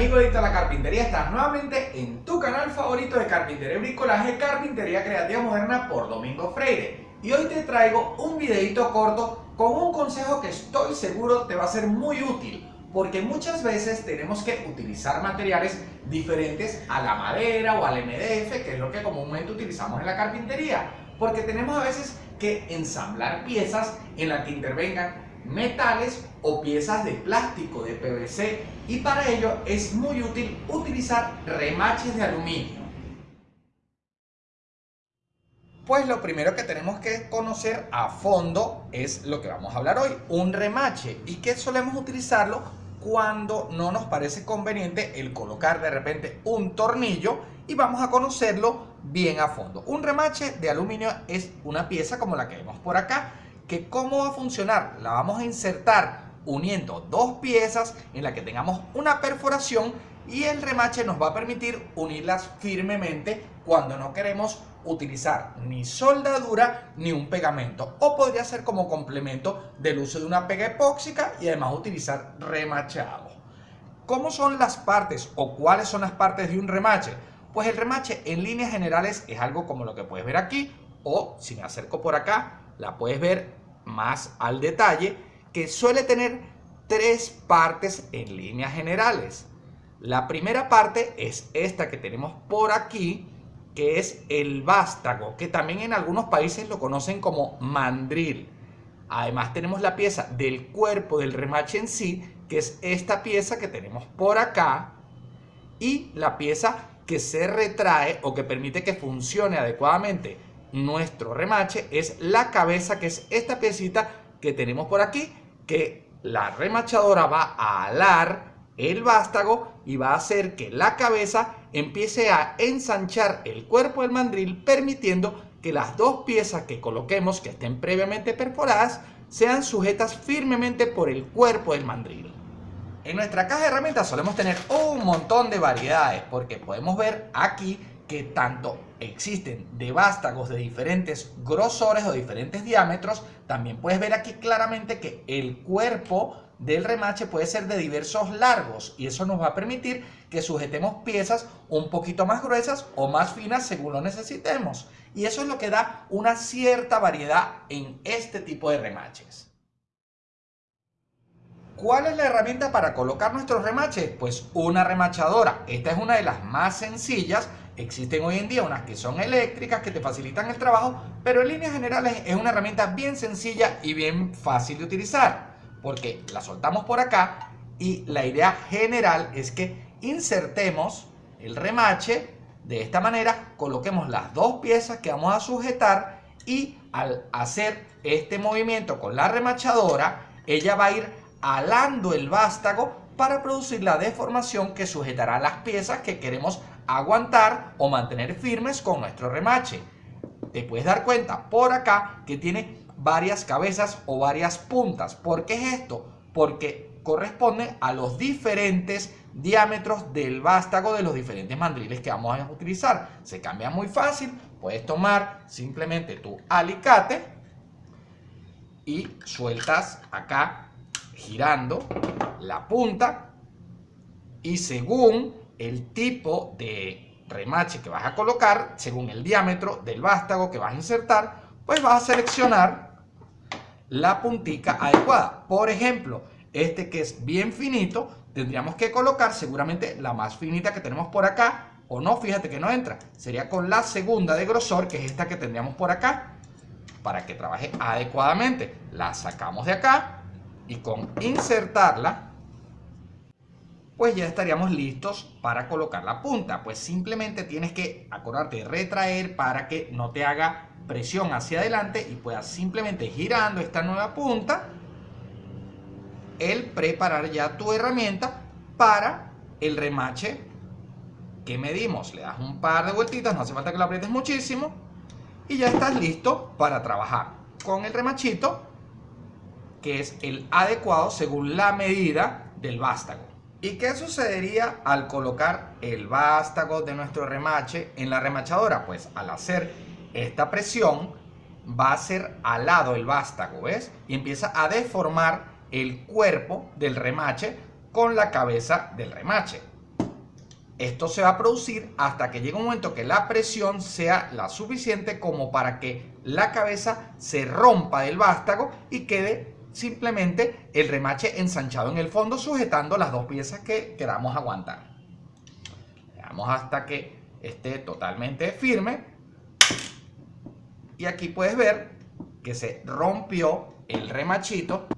amigo de la carpintería, estás nuevamente en tu canal favorito de carpintería y bricolaje, Carpintería Creativa Moderna por Domingo Freire. Y hoy te traigo un videito corto con un consejo que estoy seguro te va a ser muy útil. Porque muchas veces tenemos que utilizar materiales diferentes a la madera o al MDF, que es lo que comúnmente utilizamos en la carpintería. Porque tenemos a veces que ensamblar piezas en las que intervengan metales o piezas de plástico, de PVC y para ello es muy útil utilizar remaches de aluminio. Pues lo primero que tenemos que conocer a fondo es lo que vamos a hablar hoy, un remache y que solemos utilizarlo cuando no nos parece conveniente el colocar de repente un tornillo y vamos a conocerlo bien a fondo. Un remache de aluminio es una pieza como la que vemos por acá que cómo va a funcionar. La vamos a insertar uniendo dos piezas en la que tengamos una perforación y el remache nos va a permitir unirlas firmemente cuando no queremos utilizar ni soldadura ni un pegamento o podría ser como complemento del uso de una pega epóxica y además utilizar remachado. ¿Cómo son las partes o cuáles son las partes de un remache? Pues el remache en líneas generales es algo como lo que puedes ver aquí o si me acerco por acá la puedes ver más al detalle, que suele tener tres partes en líneas generales. La primera parte es esta que tenemos por aquí, que es el vástago, que también en algunos países lo conocen como mandril. Además tenemos la pieza del cuerpo del remache en sí, que es esta pieza que tenemos por acá, y la pieza que se retrae o que permite que funcione adecuadamente nuestro remache es la cabeza, que es esta piecita que tenemos por aquí, que la remachadora va a alar el vástago y va a hacer que la cabeza empiece a ensanchar el cuerpo del mandril, permitiendo que las dos piezas que coloquemos, que estén previamente perforadas, sean sujetas firmemente por el cuerpo del mandril. En nuestra caja de herramientas solemos tener un montón de variedades, porque podemos ver aquí que tanto existen de vástagos de diferentes grosores o diferentes diámetros, también puedes ver aquí claramente que el cuerpo del remache puede ser de diversos largos y eso nos va a permitir que sujetemos piezas un poquito más gruesas o más finas según lo necesitemos. Y eso es lo que da una cierta variedad en este tipo de remaches. ¿Cuál es la herramienta para colocar nuestros remaches? Pues una remachadora. Esta es una de las más sencillas Existen hoy en día unas que son eléctricas, que te facilitan el trabajo, pero en líneas generales es una herramienta bien sencilla y bien fácil de utilizar, porque la soltamos por acá y la idea general es que insertemos el remache de esta manera, coloquemos las dos piezas que vamos a sujetar y al hacer este movimiento con la remachadora, ella va a ir alando el vástago para producir la deformación que sujetará las piezas que queremos aguantar o mantener firmes con nuestro remache. Te puedes dar cuenta por acá que tiene varias cabezas o varias puntas. ¿Por qué es esto? Porque corresponde a los diferentes diámetros del vástago de los diferentes mandriles que vamos a utilizar. Se cambia muy fácil. Puedes tomar simplemente tu alicate y sueltas acá girando la punta y según el tipo de remache que vas a colocar, según el diámetro del vástago que vas a insertar, pues vas a seleccionar la puntica adecuada. Por ejemplo, este que es bien finito, tendríamos que colocar seguramente la más finita que tenemos por acá, o no, fíjate que no entra. Sería con la segunda de grosor, que es esta que tendríamos por acá, para que trabaje adecuadamente. La sacamos de acá y con insertarla pues ya estaríamos listos para colocar la punta. Pues simplemente tienes que acordarte de retraer para que no te haga presión hacia adelante y puedas simplemente girando esta nueva punta, el preparar ya tu herramienta para el remache que medimos. Le das un par de vueltitas, no hace falta que lo aprietes muchísimo y ya estás listo para trabajar con el remachito que es el adecuado según la medida del vástago. ¿Y qué sucedería al colocar el vástago de nuestro remache en la remachadora? Pues al hacer esta presión va a ser alado el vástago, ¿ves? Y empieza a deformar el cuerpo del remache con la cabeza del remache. esto se va a producir hasta que llegue un momento que la presión sea la suficiente como para que la cabeza se rompa del vástago y quede simplemente el remache ensanchado en el fondo sujetando las dos piezas que queramos aguantar. Veamos hasta que esté totalmente firme y aquí puedes ver que se rompió el remachito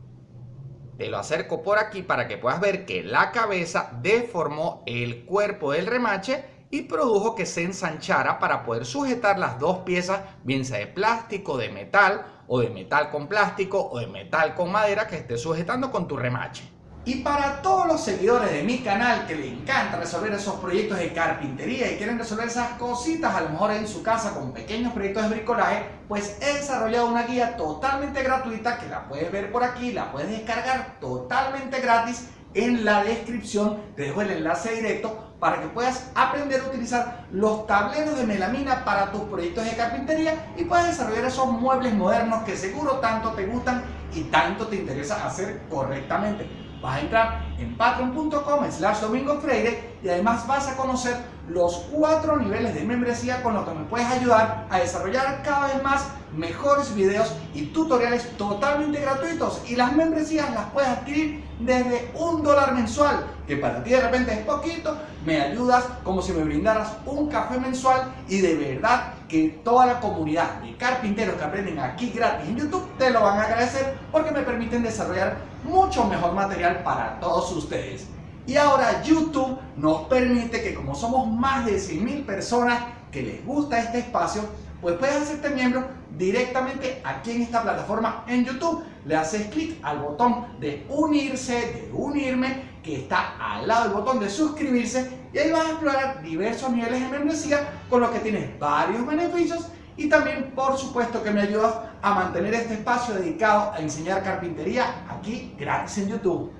te lo acerco por aquí para que puedas ver que la cabeza deformó el cuerpo del remache y produjo que se ensanchara para poder sujetar las dos piezas, bien sea de plástico, de metal, o de metal con plástico, o de metal con madera que esté sujetando con tu remache. Y para todos los seguidores de mi canal que les encanta resolver esos proyectos de carpintería y quieren resolver esas cositas a lo mejor en su casa con pequeños proyectos de bricolaje, pues he desarrollado una guía totalmente gratuita que la puedes ver por aquí, la puedes descargar totalmente gratis en la descripción, te dejo el enlace directo para que puedas aprender a utilizar los tableros de melamina para tus proyectos de carpintería y puedas desarrollar esos muebles modernos que seguro tanto te gustan y tanto te interesa hacer correctamente. Vas a entrar en patreon.com slash domingo freire y además vas a conocer los cuatro niveles de membresía con los que me puedes ayudar a desarrollar cada vez más mejores videos y tutoriales totalmente gratuitos y las membresías las puedes adquirir desde un dólar mensual que para ti de repente es poquito me ayudas como si me brindaras un café mensual y de verdad que toda la comunidad de carpinteros que aprenden aquí gratis en YouTube te lo van a agradecer porque me permiten desarrollar mucho mejor material para todos ustedes. Y ahora YouTube nos permite que como somos más de 100.000 personas que les gusta este espacio, pues puedes hacerte miembro directamente aquí en esta plataforma en YouTube. Le haces clic al botón de unirse, de unirme, que está al lado del botón de suscribirse y ahí vas a explorar diversos niveles de membresía con los que tienes varios beneficios y también por supuesto que me ayudas a mantener este espacio dedicado a enseñar carpintería aquí gratis en YouTube.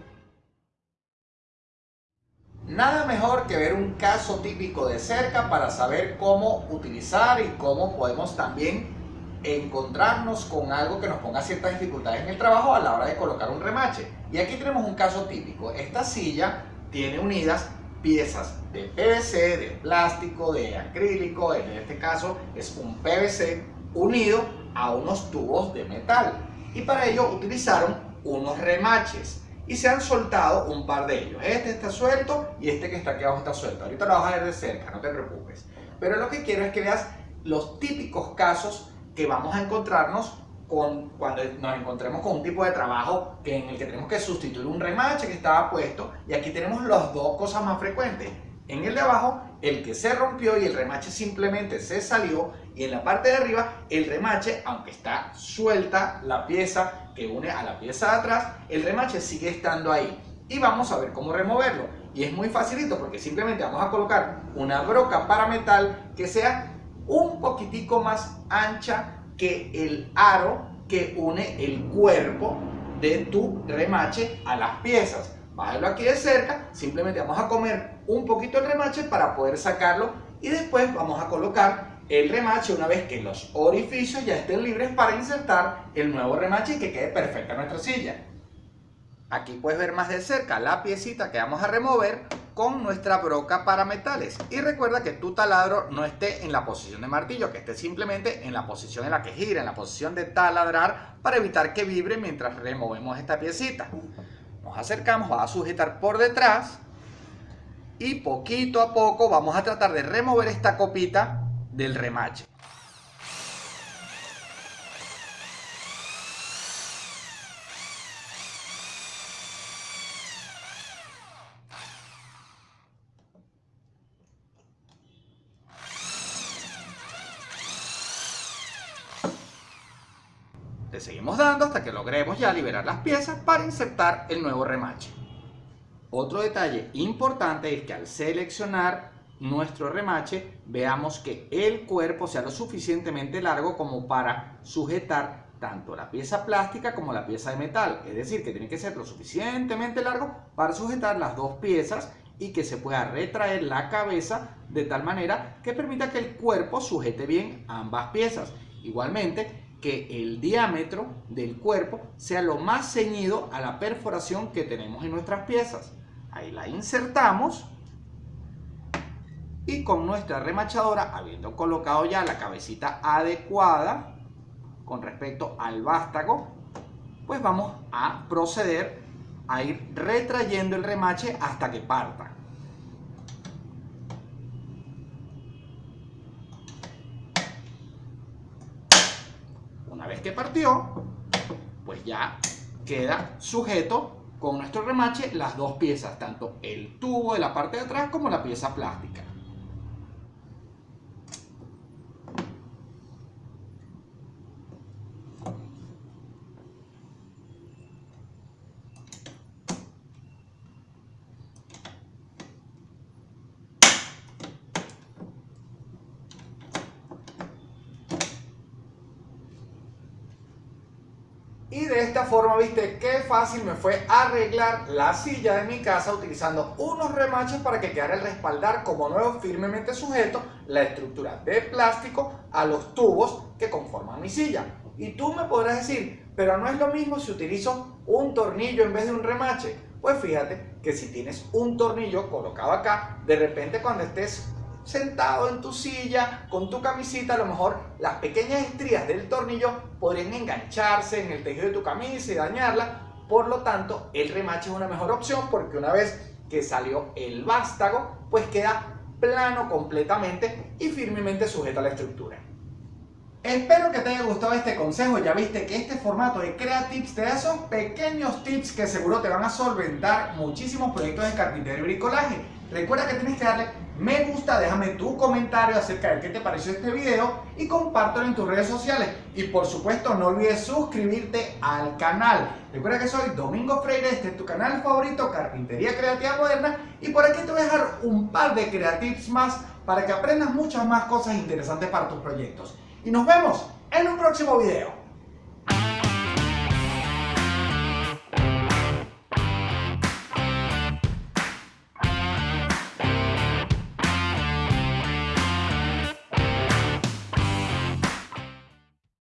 Nada mejor que ver un caso típico de cerca para saber cómo utilizar y cómo podemos también encontrarnos con algo que nos ponga ciertas dificultades en el trabajo a la hora de colocar un remache. Y aquí tenemos un caso típico. Esta silla tiene unidas piezas de PVC, de plástico, de acrílico, en este caso es un PVC unido a unos tubos de metal. Y para ello utilizaron unos remaches y se han soltado un par de ellos. Este está suelto y este que está aquí abajo está suelto. Ahorita lo vas a ver de cerca, no te preocupes. Pero lo que quiero es que veas los típicos casos que vamos a encontrarnos con, cuando nos encontremos con un tipo de trabajo que, en el que tenemos que sustituir un remache que estaba puesto y aquí tenemos las dos cosas más frecuentes. En el de abajo, el que se rompió y el remache simplemente se salió y en la parte de arriba, el remache, aunque está suelta la pieza que une a la pieza de atrás, el remache sigue estando ahí. Y vamos a ver cómo removerlo. Y es muy facilito porque simplemente vamos a colocar una broca para metal que sea un poquitico más ancha que el aro que une el cuerpo de tu remache a las piezas. Bájalo aquí de cerca, simplemente vamos a comer un poquito el remache para poder sacarlo y después vamos a colocar el remache una vez que los orificios ya estén libres para insertar el nuevo remache y que quede perfecta nuestra silla. Aquí puedes ver más de cerca la piecita que vamos a remover con nuestra broca para metales. Y recuerda que tu taladro no esté en la posición de martillo, que esté simplemente en la posición en la que gira, en la posición de taladrar, para evitar que vibre mientras removemos esta piecita. Nos acercamos, va a sujetar por detrás y poquito a poco vamos a tratar de remover esta copita del remache. Seguimos dando hasta que logremos ya liberar las piezas para insertar el nuevo remache. Otro detalle importante es que al seleccionar nuestro remache veamos que el cuerpo sea lo suficientemente largo como para sujetar tanto la pieza plástica como la pieza de metal. Es decir, que tiene que ser lo suficientemente largo para sujetar las dos piezas y que se pueda retraer la cabeza de tal manera que permita que el cuerpo sujete bien ambas piezas. Igualmente, que el diámetro del cuerpo sea lo más ceñido a la perforación que tenemos en nuestras piezas. Ahí la insertamos Y con nuestra remachadora, habiendo colocado ya la cabecita adecuada con respecto al vástago, pues vamos a proceder a ir retrayendo el remache hasta que parta. Una vez que partió, pues ya queda sujeto con nuestro remache las dos piezas, tanto el tubo de la parte de atrás como la pieza plástica. Y de esta forma, viste qué fácil me fue arreglar la silla de mi casa utilizando unos remaches para que quedara el respaldar como nuevo firmemente sujeto la estructura de plástico a los tubos que conforman mi silla. Y tú me podrás decir, pero no es lo mismo si utilizo un tornillo en vez de un remache. Pues fíjate que si tienes un tornillo colocado acá, de repente cuando estés sentado en tu silla con tu camisita, a lo mejor las pequeñas estrías del tornillo podrían engancharse en el tejido de tu camisa y dañarla. Por lo tanto, el remache es una mejor opción porque una vez que salió el vástago, pues queda plano completamente y firmemente sujeto a la estructura. Espero que te haya gustado este consejo, ya viste que este formato de Creatips te da esos pequeños tips que seguro te van a solventar muchísimos proyectos de carpintería y bricolaje. Recuerda que tienes que darle me gusta, déjame tu comentario acerca de qué te pareció este video y compártelo en tus redes sociales. Y por supuesto no olvides suscribirte al canal. Recuerda que soy Domingo Freire, este es tu canal favorito, Carpintería Creativa Moderna. Y por aquí te voy a dejar un par de creatives más para que aprendas muchas más cosas interesantes para tus proyectos. Y nos vemos en un próximo video.